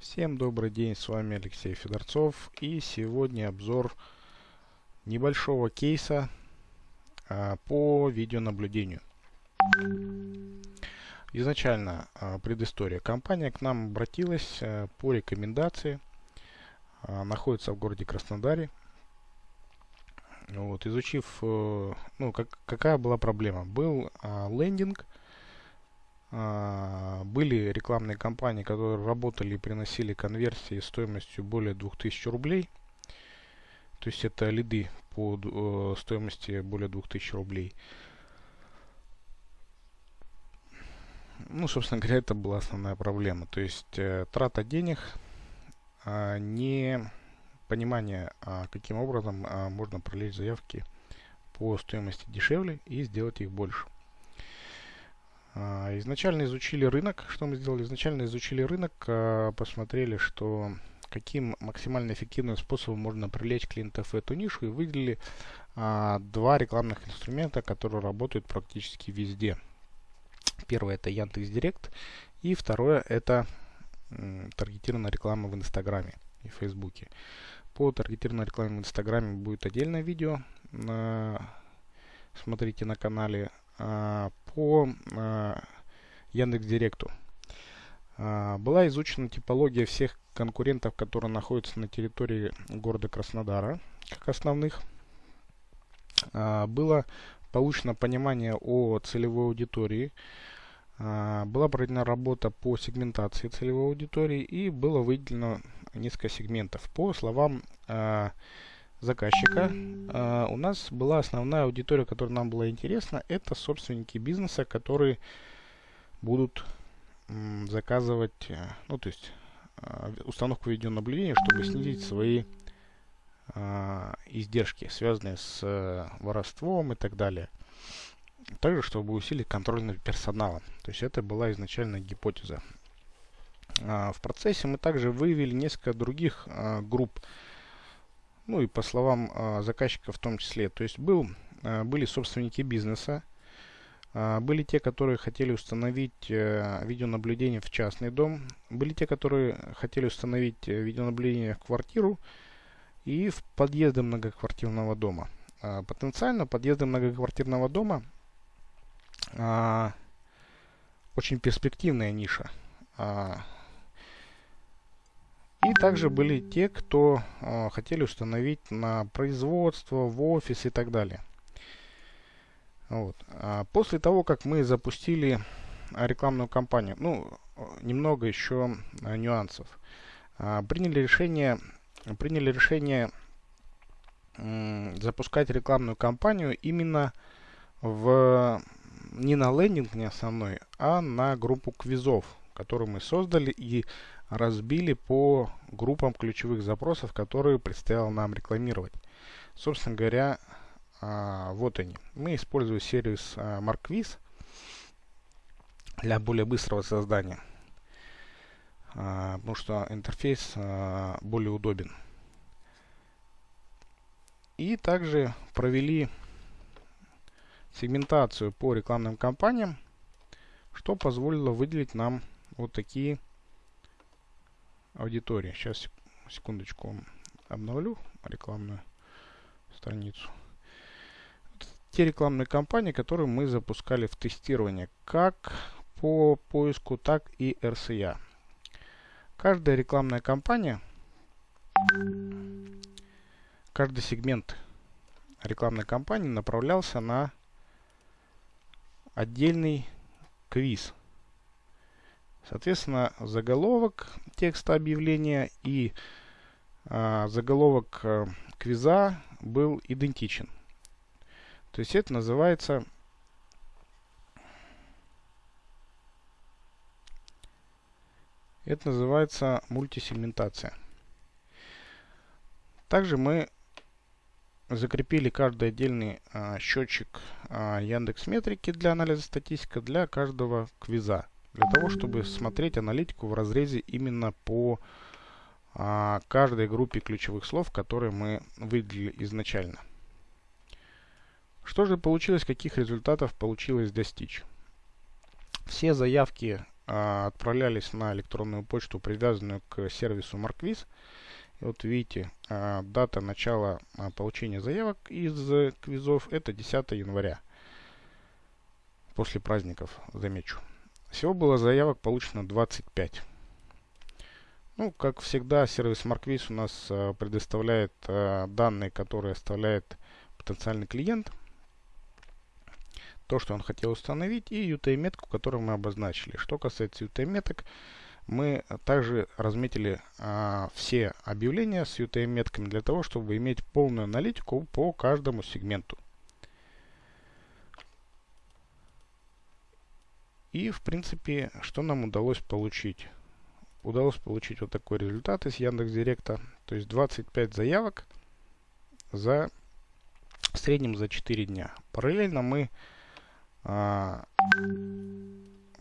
Всем добрый день, с вами Алексей Федорцов и сегодня обзор небольшого кейса а, по видеонаблюдению. Изначально а, предыстория. Компания к нам обратилась а, по рекомендации, а, находится в городе Краснодаре. Вот, изучив, э, ну, как, какая была проблема. Был а, лендинг, а, были рекламные кампании, которые работали и приносили конверсии стоимостью более 2000 рублей. То есть это лиды по э, стоимости более 2000 рублей. Ну, собственно говоря, это была основная проблема. То есть э, трата денег, э, не понимание, э, каким образом можно пролить заявки по стоимости дешевле и сделать их больше. А, изначально изучили рынок. Что мы сделали? Изначально изучили рынок, а, посмотрели, что каким максимально эффективным способом можно привлечь клиентов в эту нишу и выделили а, два рекламных инструмента, которые работают практически везде. Первое это Яндекс Директ и второе это таргетированная реклама в Инстаграме и Фейсбуке. По таргетированной рекламе в Инстаграме будет отдельное видео. Смотрите на канале по а, Яндекс Директу. А, была изучена типология всех конкурентов, которые находятся на территории города Краснодара, как основных. Было получено понимание о целевой аудитории, была проведена работа по сегментации целевой аудитории и было выделено несколько сегментов. По словам заказчика. Uh, у нас была основная аудитория, которая нам была интересна, это собственники бизнеса, которые будут м, заказывать, э, ну то есть э, установку видеонаблюдения, чтобы снизить свои э, издержки, связанные с э, воровством и так далее. Также, чтобы усилить контроль над персоналом. То есть это была изначально гипотеза. Uh, в процессе мы также выявили несколько других uh, групп ну и по словам э, заказчика в том числе. То есть был, э, были собственники бизнеса, э, были те, которые хотели установить э, видеонаблюдение в частный дом, были те, которые хотели установить э, видеонаблюдение в квартиру и в подъезды многоквартирного дома. Э, потенциально подъезды многоквартирного дома э, очень перспективная ниша. Э, и также были те, кто э, хотели установить на производство, в офис и так далее. Вот. А после того, как мы запустили рекламную кампанию, ну, немного еще а, нюансов. А, приняли решение, приняли решение запускать рекламную кампанию именно в не на лендинг не основной, а на группу квизов, которую мы создали и разбили по группам ключевых запросов, которые предстояло нам рекламировать. Собственно говоря, а, вот они. Мы используем сервис а, MarkWiz для более быстрого создания, а, потому что интерфейс более удобен. И также провели сегментацию по рекламным кампаниям, что позволило выделить нам вот такие аудитории. Сейчас, секундочку, обновлю рекламную страницу. те рекламные кампании, которые мы запускали в тестирование, как по поиску, так и RCA. Каждая рекламная кампания, каждый сегмент рекламной кампании направлялся на отдельный квиз – Соответственно, заголовок текста объявления и а, заголовок а, квиза был идентичен. То есть это называется это называется мультисегментация. Также мы закрепили каждый отдельный а, счетчик а, Яндекс Метрики для анализа статистики для каждого квиза для того, чтобы смотреть аналитику в разрезе именно по а, каждой группе ключевых слов, которые мы выделили изначально. Что же получилось, каких результатов получилось достичь? Все заявки а, отправлялись на электронную почту, привязанную к сервису Markviz. И вот видите, а, дата начала а, получения заявок из квизов это 10 января. После праздников, замечу. Всего было заявок получено 25. Ну, как всегда, сервис Markviz у нас э, предоставляет э, данные, которые оставляет потенциальный клиент. То, что он хотел установить, и UTM-метку, которую мы обозначили. Что касается UTM-меток, мы также разметили э, все объявления с UTM-метками для того, чтобы иметь полную аналитику по каждому сегменту. И, в принципе, что нам удалось получить? удалось получить вот такой результат из Яндекс Директа. То есть 25 заявок за в среднем за 4 дня. Параллельно мы а,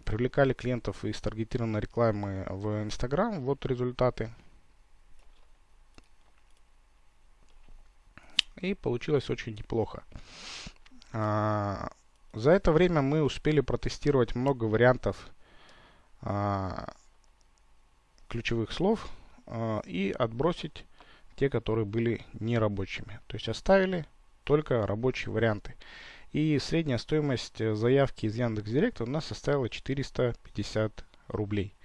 привлекали клиентов из таргетированной рекламы в Instagram. Вот результаты. И получилось очень неплохо. А, за это время мы успели протестировать много вариантов а, ключевых слов э, и отбросить те, которые были нерабочими. То есть оставили только рабочие варианты. И средняя стоимость э, заявки из Яндекс.Директа у нас составила 450 рублей.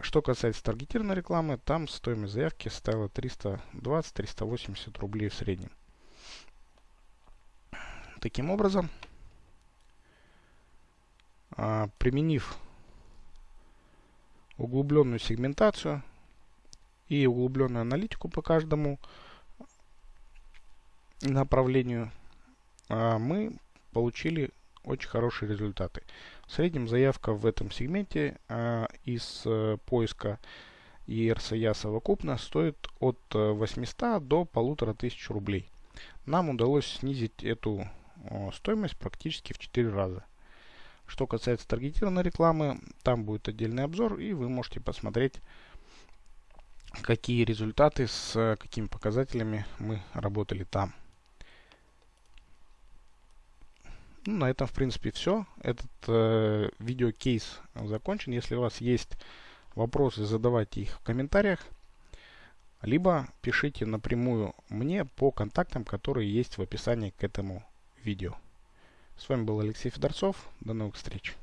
Что касается таргетированной рекламы, там стоимость заявки составила 320-380 рублей в среднем. Таким образом, а, применив углубленную сегментацию и углубленную аналитику по каждому направлению, а, мы получили очень хорошие результаты. В среднем заявка в этом сегменте а, из э, поиска ERCA совокупно стоит от 800 э, до 1500 рублей. Нам удалось снизить эту стоимость практически в 4 раза. Что касается таргетированной рекламы, там будет отдельный обзор, и вы можете посмотреть, какие результаты с какими показателями мы работали там. Ну, на этом, в принципе, все. Этот э, видеокейс закончен. Если у вас есть вопросы, задавайте их в комментариях. Либо пишите напрямую мне по контактам, которые есть в описании к этому видео. С вами был Алексей Федорцов. До новых встреч.